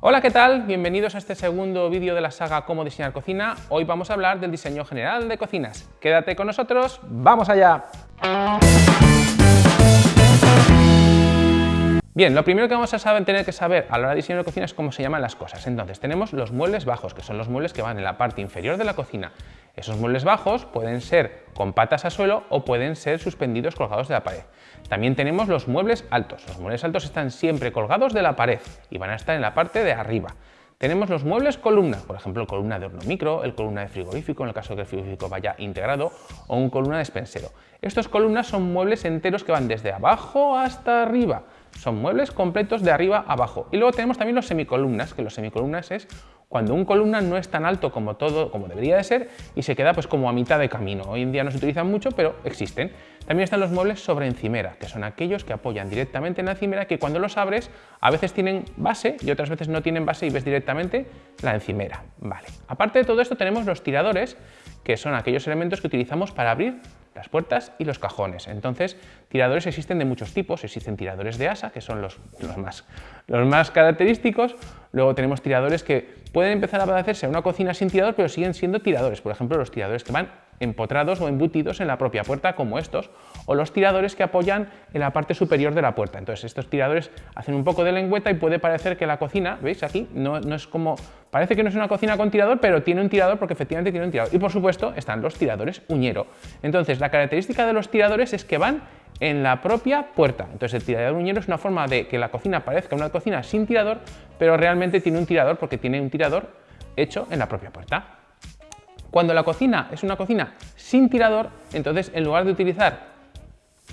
Hola, ¿qué tal? Bienvenidos a este segundo vídeo de la saga Cómo diseñar cocina. Hoy vamos a hablar del diseño general de cocinas. Quédate con nosotros, ¡vamos allá! Bien, lo primero que vamos a saber, tener que saber a la hora de diseñar cocina es cómo se llaman las cosas. Entonces, tenemos los muebles bajos, que son los muebles que van en la parte inferior de la cocina. Esos muebles bajos pueden ser con patas a suelo o pueden ser suspendidos colgados de la pared. También tenemos los muebles altos. Los muebles altos están siempre colgados de la pared y van a estar en la parte de arriba. Tenemos los muebles columna, por ejemplo, columna de horno micro, el columna de frigorífico, en el caso de que el frigorífico vaya integrado, o un columna de despensero. Estos columnas son muebles enteros que van desde abajo hasta arriba. Son muebles completos de arriba a abajo. Y luego tenemos también los semicolumnas, que los semicolumnas es cuando un columna no es tan alto como todo, como debería de ser, y se queda pues como a mitad de camino. Hoy en día no se utilizan mucho, pero existen. También están los muebles sobre encimera, que son aquellos que apoyan directamente en la encimera, que cuando los abres a veces tienen base y otras veces no tienen base y ves directamente la encimera. Vale. Aparte de todo esto tenemos los tiradores, que son aquellos elementos que utilizamos para abrir las puertas y los cajones. Entonces, tiradores existen de muchos tipos. Existen tiradores de asa, que son los, los, más, los más característicos. Luego tenemos tiradores que pueden empezar a parecerse a una cocina sin tirador, pero siguen siendo tiradores. Por ejemplo, los tiradores que van empotrados o embutidos en la propia puerta, como estos, o los tiradores que apoyan en la parte superior de la puerta. Entonces, estos tiradores hacen un poco de lengüeta y puede parecer que la cocina, ¿veis aquí? No, no es como... Parece que no es una cocina con tirador, pero tiene un tirador porque efectivamente tiene un tirador. Y por supuesto están los tiradores uñero. Entonces, la característica de los tiradores es que van en la propia puerta. Entonces el tirador uñero es una forma de que la cocina parezca una cocina sin tirador, pero realmente tiene un tirador porque tiene un tirador hecho en la propia puerta. Cuando la cocina es una cocina sin tirador, entonces en lugar de utilizar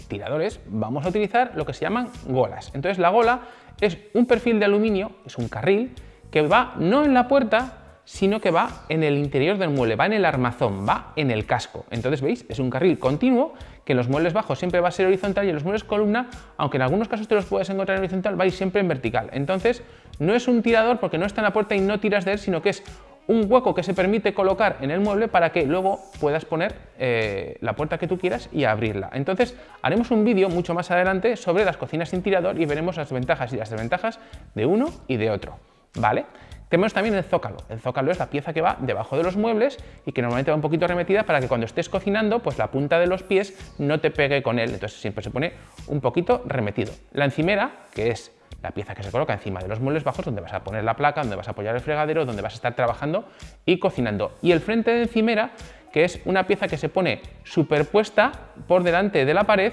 tiradores, vamos a utilizar lo que se llaman golas. Entonces la gola es un perfil de aluminio, es un carril, que va no en la puerta, sino que va en el interior del mueble, va en el armazón, va en el casco. Entonces, ¿veis? Es un carril continuo que los muebles bajos siempre va a ser horizontal y en los muebles columna, aunque en algunos casos te los puedes encontrar en horizontal, vais siempre en vertical. Entonces, no es un tirador porque no está en la puerta y no tiras de él, sino que es un hueco que se permite colocar en el mueble para que luego puedas poner eh, la puerta que tú quieras y abrirla. Entonces haremos un vídeo mucho más adelante sobre las cocinas sin tirador y veremos las ventajas y las desventajas de uno y de otro. ¿Vale? Tenemos también el zócalo. El zócalo es la pieza que va debajo de los muebles y que normalmente va un poquito remetida para que cuando estés cocinando, pues la punta de los pies no te pegue con él. Entonces siempre se pone un poquito remetido. La encimera, que es la pieza que se coloca encima de los muebles bajos donde vas a poner la placa, donde vas a apoyar el fregadero, donde vas a estar trabajando y cocinando. Y el frente de encimera, que es una pieza que se pone superpuesta por delante de la pared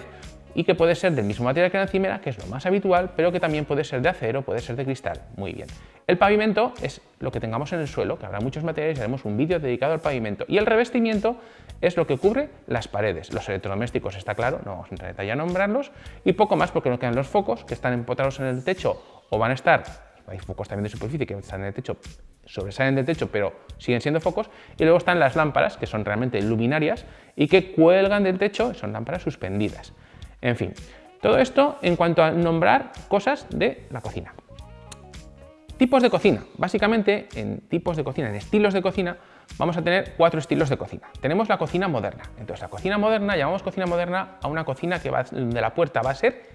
y que puede ser del mismo material que la encimera, que es lo más habitual, pero que también puede ser de acero, puede ser de cristal. Muy bien. El pavimento es lo que tengamos en el suelo, que habrá muchos materiales, haremos un vídeo dedicado al pavimento. Y el revestimiento es lo que cubre las paredes. Los electrodomésticos está claro, no vamos a entrar en detalle a nombrarlos, y poco más porque no quedan los focos que están empotrados en el techo o van a estar, hay focos también de superficie que están en el techo, sobresalen del techo, pero siguen siendo focos, y luego están las lámparas, que son realmente luminarias, y que cuelgan del techo, son lámparas suspendidas. En fin, todo esto en cuanto a nombrar cosas de la cocina. Tipos de cocina. Básicamente, en tipos de cocina, en estilos de cocina, vamos a tener cuatro estilos de cocina. Tenemos la cocina moderna. Entonces, la cocina moderna, llamamos cocina moderna a una cocina que va, de la puerta va a ser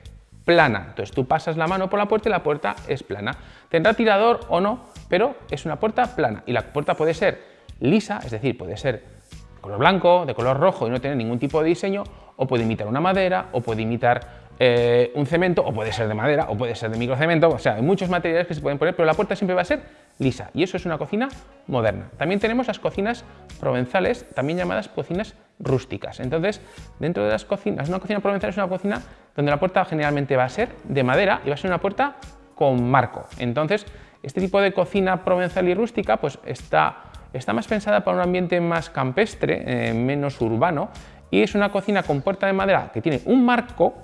plana. Entonces, tú pasas la mano por la puerta y la puerta es plana. Tendrá tirador o no, pero es una puerta plana. Y la puerta puede ser lisa, es decir, puede ser color blanco, de color rojo y no tener ningún tipo de diseño, o puede imitar una madera, o puede imitar eh, un cemento, o puede ser de madera, o puede ser de microcemento, o sea, hay muchos materiales que se pueden poner, pero la puerta siempre va a ser lisa, y eso es una cocina moderna. También tenemos las cocinas provenzales, también llamadas cocinas rústicas. Entonces, dentro de las cocinas, una cocina provenzal es una cocina donde la puerta generalmente va a ser de madera y va a ser una puerta con marco. Entonces, este tipo de cocina provenzal y rústica pues está, está más pensada para un ambiente más campestre, eh, menos urbano, y es una cocina con puerta de madera que tiene un marco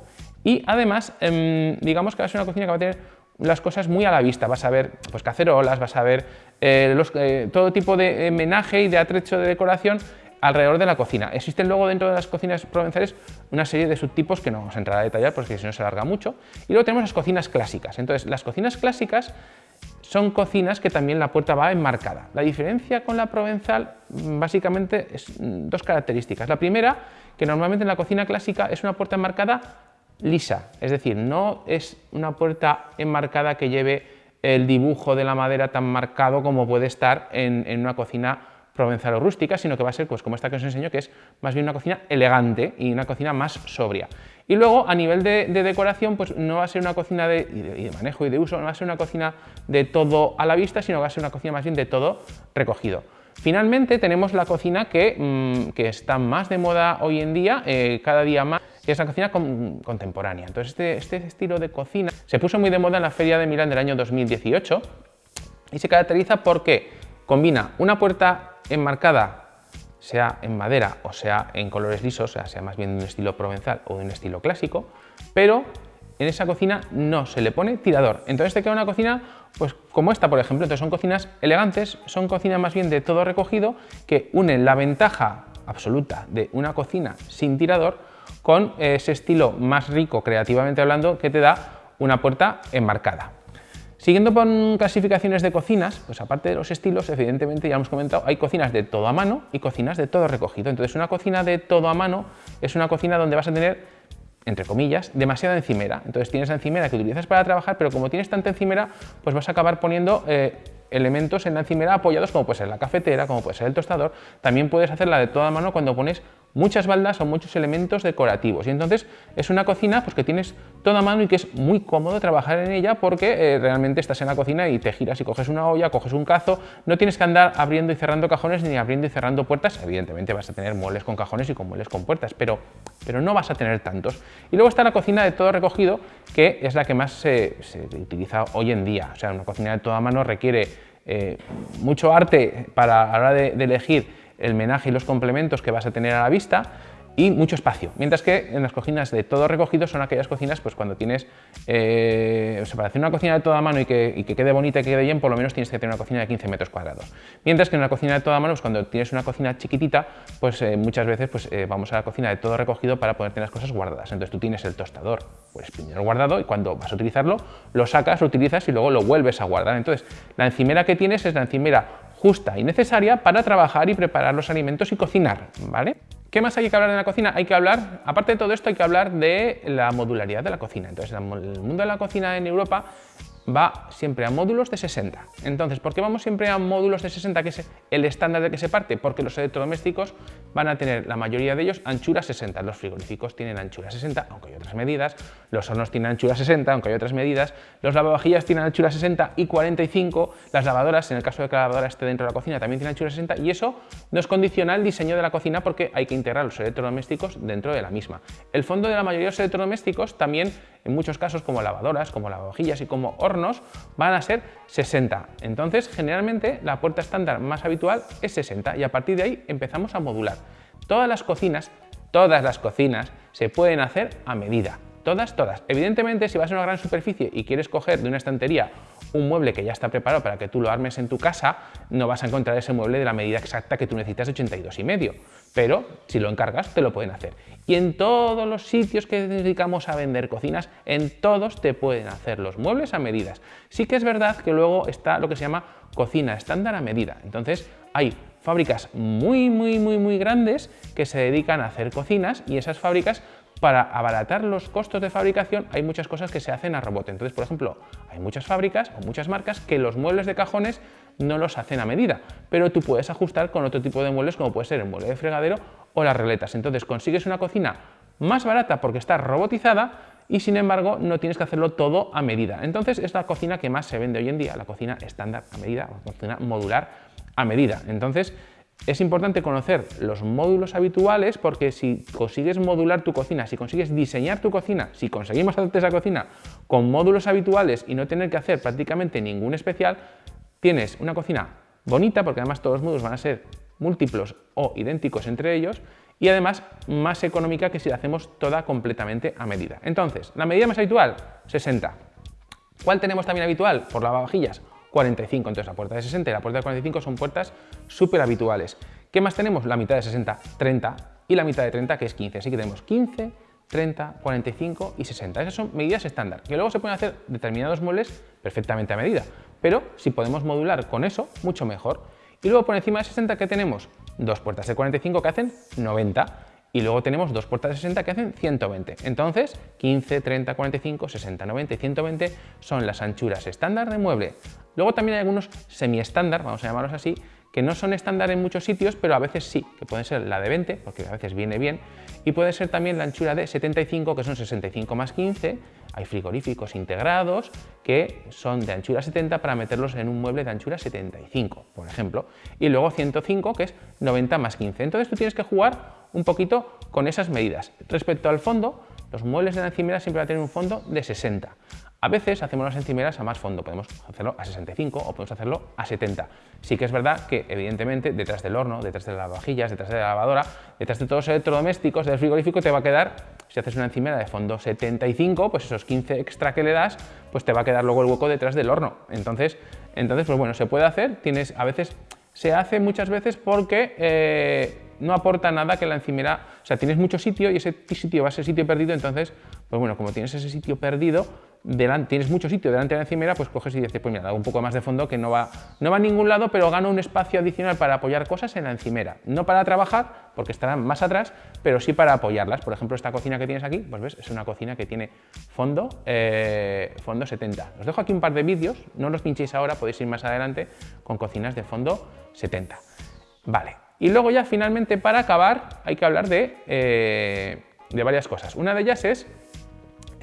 y además, em, digamos que va a ser una cocina que va a tener las cosas muy a la vista, vas a ver pues, cacerolas, vas a ver eh, eh, todo tipo de menaje y de atrecho de decoración alrededor de la cocina. Existen luego dentro de las cocinas provenzales una serie de subtipos que no vamos a entrar a detallar porque si no se alarga mucho. Y luego tenemos las cocinas clásicas. Entonces, las cocinas clásicas son cocinas que también la puerta va enmarcada. La diferencia con la provenzal básicamente es mm, dos características. La primera, que normalmente en la cocina clásica es una puerta enmarcada lisa, es decir, no es una puerta enmarcada que lleve el dibujo de la madera tan marcado como puede estar en, una cocina provenzal o rústica, sino que va a ser pues, como esta que os enseño, que es más bien una cocina elegante y una cocina más sobria. Y luego, a nivel de, decoración, pues no va a ser una cocina de, manejo y de uso, no va a ser una cocina de todo a la vista, sino que va a ser una cocina más bien de todo recogido. Finalmente tenemos la cocina que, mm, está más de moda hoy en día, eh, cada día más, que es la cocina contemporánea. Entonces este, este, estilo de cocina se puso muy de moda en la Feria de Milán del año 2018 y se caracteriza porque combina una puerta enmarcada sea en madera o sea en colores lisos, o sea, sea más bien de un estilo provenzal o de un estilo clásico, pero en esa cocina no se le pone tirador. Entonces te queda una cocina pues como esta, por ejemplo. Entonces son cocinas elegantes, son cocinas más bien de todo recogido que unen la ventaja absoluta de una cocina sin tirador con ese estilo más rico creativamente hablando que te da una puerta enmarcada. Siguiendo con clasificaciones de cocinas, pues aparte de los estilos, evidentemente ya hemos comentado, hay cocinas de todo a mano y cocinas de todo recogido. Entonces una cocina de todo a mano es una cocina donde vas a tener entre comillas, demasiada encimera. Entonces tienes la encimera que utilizas para trabajar, pero como tienes tanta encimera, pues vas a acabar poniendo eh, elementos en la encimera apoyados, como puede ser la cafetera, como puede ser el tostador. También puedes hacerla de toda mano cuando pones muchas baldas o muchos elementos decorativos. Y entonces es una cocina pues, que tienes toda mano y que es muy cómodo trabajar en ella porque eh, realmente estás en la cocina y te giras y coges una olla, coges un cazo, no tienes que andar abriendo y cerrando cajones ni abriendo y cerrando puertas. Evidentemente vas a tener muebles con cajones y con muebles con puertas, pero, pero no vas a tener tantos. Y luego está la cocina de todo recogido, que es la que más se, utiliza hoy en día. O sea, una cocina de toda mano requiere eh, mucho arte para, la hora de elegir el menaje y los complementos que vas a tener a la vista y mucho espacio. Mientras que en las cocinas de todo recogido son aquellas cocinas pues cuando tienes, eh, o sea, para hacer una cocina de toda mano y que, quede bonita y que quede bien, por lo menos tienes que tener una cocina de 15 metros cuadrados. Mientras que en una cocina de toda mano, pues cuando tienes una cocina chiquitita, pues eh, muchas veces pues, eh, vamos a la cocina de todo recogido para poder tener las cosas guardadas. Entonces tú tienes el tostador, pues primero guardado y cuando vas a utilizarlo, lo sacas, lo utilizas y luego lo vuelves a guardar. Entonces la encimera que tienes es la encimera justa y necesaria para trabajar y preparar los alimentos y cocinar, ¿vale? ¿Qué más hay que hablar de la cocina? Hay que hablar, aparte de todo esto, hay que hablar de la modularidad de la cocina. Entonces, el mundo de la cocina en Europa va siempre a módulos de 60. Entonces, ¿por qué vamos siempre a módulos de 60, que es el estándar de que se parte? Porque los electrodomésticos van a tener, la mayoría de ellos, anchura 60. Los frigoríficos tienen anchura 60, aunque hay otras medidas. Los hornos tienen anchura 60, aunque hay otras medidas. Los lavavajillas tienen anchura 60 y 45. Las lavadoras, en el caso de que la lavadora esté dentro de la cocina, también tienen anchura 60. Y eso nos condiciona el diseño de la cocina porque hay que integrar los electrodomésticos dentro de la misma. El fondo de la mayoría de los electrodomésticos también, en muchos casos, como lavadoras, como lavavajillas y como hornos, van a ser 60. Entonces, generalmente, la puerta estándar más habitual es 60 y a partir de ahí empezamos a modular. Todas las cocinas, todas las cocinas se pueden hacer a medida. Todas, todas. Evidentemente, si vas a una gran superficie y quieres coger de una estantería un mueble que ya está preparado para que tú lo armes en tu casa, no vas a encontrar ese mueble de la medida exacta que tú necesitas de 82 y medio. Pero si lo encargas, te lo pueden hacer. Y en todos los sitios que dedicamos a vender cocinas, en todos te pueden hacer los muebles a medidas. Sí que es verdad que luego está lo que se llama cocina estándar a medida. Entonces, hay fábricas muy, muy, muy, muy grandes que se dedican a hacer cocinas y esas fábricas para abaratar los costos de fabricación hay muchas cosas que se hacen a robot. Entonces, por ejemplo, hay muchas fábricas o muchas marcas que los muebles de cajones no los hacen a medida, pero tú puedes ajustar con otro tipo de muebles como puede ser el mueble de fregadero o las reletas. Entonces consigues una cocina más barata porque está robotizada y sin embargo no tienes que hacerlo todo a medida. Entonces es la cocina que más se vende hoy en día, la cocina estándar a medida, la cocina modular a medida. Entonces es importante conocer los módulos habituales porque si consigues modular tu cocina, si consigues diseñar tu cocina, si conseguimos hacer esa cocina con módulos habituales y no tener que hacer prácticamente ningún especial, tienes una cocina bonita porque además todos los módulos van a ser múltiplos o idénticos entre ellos y además más económica que si la hacemos toda completamente a medida. Entonces, la medida más habitual, 60. ¿Cuál tenemos también habitual? Por lavavajillas, 45. Entonces la puerta de 60 y la puerta de 45 son puertas súper habituales. ¿Qué más tenemos? La mitad de 60, 30 y la mitad de 30 que es 15. Así que tenemos 15, 30, 45 y 60. Esas son medidas estándar, que luego se pueden hacer determinados muebles perfectamente a medida. Pero si podemos modular con eso, mucho mejor. Y luego por encima de 60 ¿qué tenemos? Dos puertas de 45 que hacen 90 y luego tenemos dos puertas de 60 que hacen 120. Entonces, 15, 30, 45, 60, 90 y 120 son las anchuras estándar de mueble. Luego también hay algunos semi-estándar, vamos a llamarlos así, que no son estándar en muchos sitios, pero a veces sí, que puede ser la de 20, porque a veces viene bien, y puede ser también la anchura de 75, que son 65 más 15, hay frigoríficos integrados que son de anchura 70 para meterlos en un mueble de anchura 75, por ejemplo, y luego 105, que es 90 más 15. Entonces tú tienes que jugar un poquito con esas medidas. Respecto al fondo, los muebles de la encimera siempre van a tener un fondo de 60. A veces hacemos las encimeras a más fondo, podemos hacerlo a 65 o podemos hacerlo a 70. Sí que es verdad que, evidentemente, detrás del horno, detrás de las vajillas, detrás de la lavadora, detrás de todos los electrodomésticos, del frigorífico, te va a quedar, si haces una encimera de fondo 75, pues esos 15 extra que le das, pues te va a quedar luego el hueco detrás del horno. Entonces, entonces pues bueno, se puede hacer, tienes, a veces, se hace muchas veces porque... Eh, no aporta nada que la encimera, o sea, tienes mucho sitio y ese sitio va a ser sitio perdido, entonces, pues bueno, como tienes ese sitio perdido, delante, tienes mucho sitio delante de la encimera, pues coges y dices, pues mira, un poco más de fondo que no va, no va a ningún lado, pero gano un espacio adicional para apoyar cosas en la encimera. No para trabajar, porque estarán más atrás, pero sí para apoyarlas. Por ejemplo, esta cocina que tienes aquí, pues ves, es una cocina que tiene fondo, eh, fondo 70. Os dejo aquí un par de vídeos, no los pinchéis ahora, podéis ir más adelante con cocinas de fondo 70. Vale, y luego ya finalmente para acabar hay que hablar de, eh, de varias cosas. Una de ellas es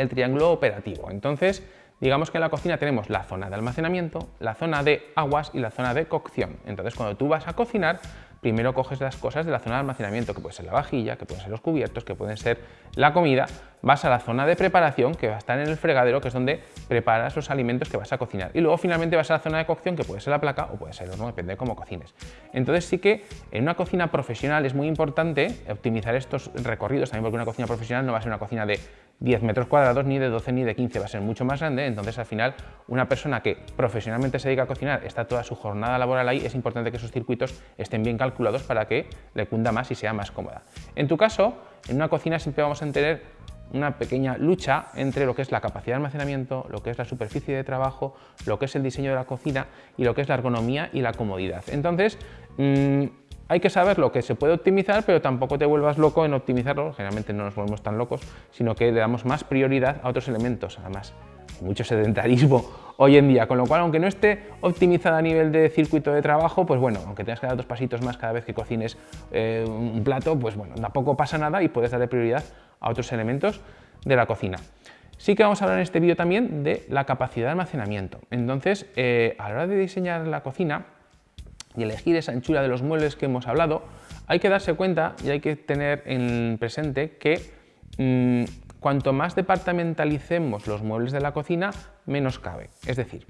el triángulo operativo. Entonces, digamos que en la cocina tenemos la zona de almacenamiento, la zona de aguas y la zona de cocción. Entonces, cuando tú vas a cocinar, primero coges las cosas de la zona de almacenamiento, que puede ser la vajilla, que pueden ser los cubiertos, que pueden ser la comida, vas a la zona de preparación, que va a estar en el fregadero, que es donde preparas los alimentos que vas a cocinar. Y luego finalmente vas a la zona de cocción, que puede ser la placa o puede ser el horno, depende de cómo cocines. Entonces sí que en una cocina profesional es muy importante optimizar estos recorridos, también porque una cocina profesional no va a ser una cocina de 10 metros cuadrados, ni de 12 ni de 15, va a ser mucho más grande, entonces al final una persona que profesionalmente se dedica a cocinar, está toda su jornada laboral ahí, es importante que esos circuitos estén bien calculados para que le cunda más y sea más cómoda. En tu caso, en una cocina siempre vamos a tener una pequeña lucha entre lo que es la capacidad de almacenamiento, lo que es la superficie de trabajo, lo que es el diseño de la cocina y lo que es la ergonomía y la comodidad. Entonces, mm, hay que saber lo que se puede optimizar, pero tampoco te vuelvas loco en optimizarlo, generalmente no nos volvemos tan locos, sino que le damos más prioridad a otros elementos, además mucho sedentarismo hoy en día, con lo cual aunque no esté optimizada a nivel de circuito de trabajo, pues bueno, aunque tengas que dar dos pasitos más cada vez que cocines eh, un plato, pues bueno, tampoco pasa nada y puedes darle prioridad a otros elementos de la cocina. Sí que vamos a hablar en este vídeo también de la capacidad de almacenamiento. Entonces, eh, a la hora de diseñar la cocina, y elegir esa anchura de los muebles que hemos hablado, hay que darse cuenta y hay que tener en presente que mm, cuanto más departamentalicemos los muebles de la cocina, menos cabe. Es decir,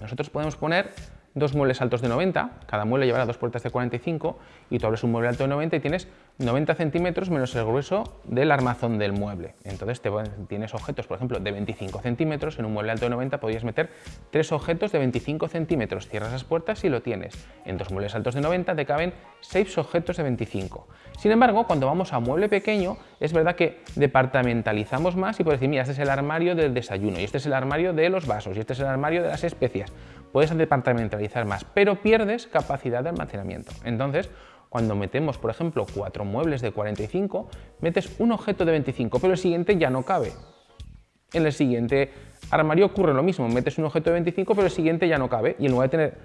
nosotros podemos poner dos muebles altos de 90, cada mueble llevará dos puertas de 45 y tú abres un mueble alto de 90 y tienes 90 centímetros menos el grueso del armazón del mueble. Entonces tienes objetos, por ejemplo, de 25 centímetros, en un mueble alto de 90 podrías meter tres objetos de 25 centímetros, cierras las puertas y lo tienes. En dos muebles altos de 90 te caben seis objetos de 25. Sin embargo, cuando vamos a mueble pequeño, es verdad que departamentalizamos más y puedes decir, mira, este es el armario del desayuno, y este es el armario de los vasos, y este es el armario de las especias. Puedes departamentalizar más, pero pierdes capacidad de almacenamiento. Entonces, cuando metemos, por ejemplo, cuatro muebles de 45, metes un objeto de 25, pero el siguiente ya no cabe. En el siguiente armario ocurre lo mismo, metes un objeto de 25, pero el siguiente ya no cabe. Y en lugar de tener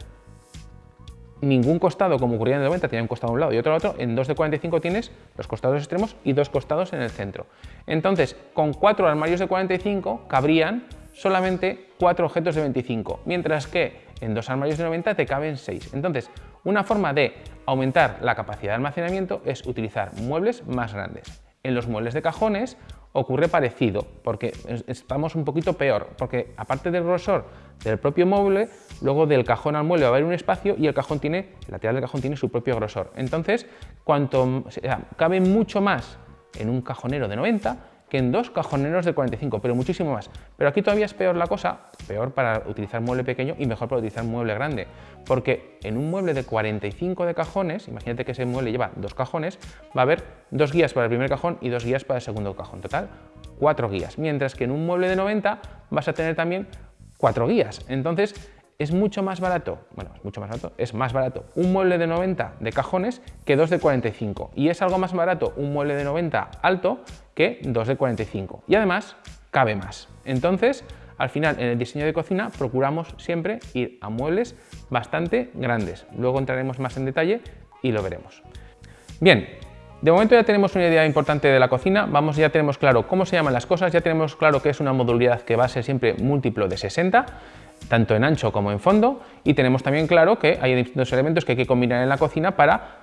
ningún costado, como ocurría en el 90, tenía un costado a un lado y otro a otro, en dos de 45 tienes los costados extremos y dos costados en el centro. Entonces, con cuatro armarios de 45 cabrían solamente cuatro objetos de 25, mientras que en dos armarios de 90 te caben 6. Entonces, una forma de aumentar la capacidad de almacenamiento es utilizar muebles más grandes. En los muebles de cajones ocurre parecido, porque estamos un poquito peor, porque aparte del grosor del propio mueble, luego del cajón al mueble va a haber un espacio y el cajón tiene, el lateral del cajón tiene su propio grosor. Entonces, cuanto cabe mucho más en un cajonero de 90 que en dos cajoneros de 45, pero muchísimo más. Pero aquí todavía es peor la cosa, peor para utilizar mueble pequeño y mejor para utilizar mueble grande, porque en un mueble de 45 de cajones, imagínate que ese mueble lleva dos cajones, va a haber dos guías para el primer cajón y dos guías para el segundo cajón, total cuatro guías, mientras que en un mueble de 90 vas a tener también cuatro guías. Entonces, es mucho más barato, bueno, es mucho más barato, es más barato un mueble de 90 de cajones que dos de 45 y es algo más barato un mueble de 90 alto que dos de 45 y además cabe más. Entonces, al final, en el diseño de cocina procuramos siempre ir a muebles bastante grandes. Luego entraremos más en detalle y lo veremos. Bien, de momento ya tenemos una idea importante de la cocina, vamos, ya tenemos claro cómo se llaman las cosas, ya tenemos claro que es una modularidad que va a ser siempre múltiplo de 60, tanto en ancho como en fondo, y tenemos también claro que hay distintos elementos que hay que combinar en la cocina para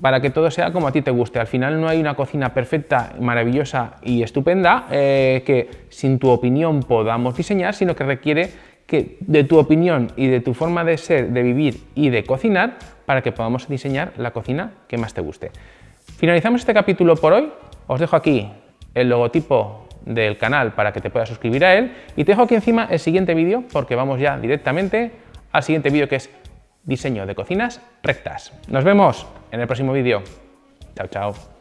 para que todo sea como a ti te guste. Al final no hay una cocina perfecta, maravillosa y estupenda eh, que sin tu opinión podamos diseñar, sino que requiere que de tu opinión y de tu forma de ser, de vivir y de cocinar para que podamos diseñar la cocina que más te guste. Finalizamos este capítulo por hoy. Os dejo aquí el logotipo del canal para que te puedas suscribir a él y te dejo aquí encima el siguiente vídeo porque vamos ya directamente al siguiente vídeo que es diseño de cocinas rectas. Nos vemos en el próximo vídeo. Chao, chao.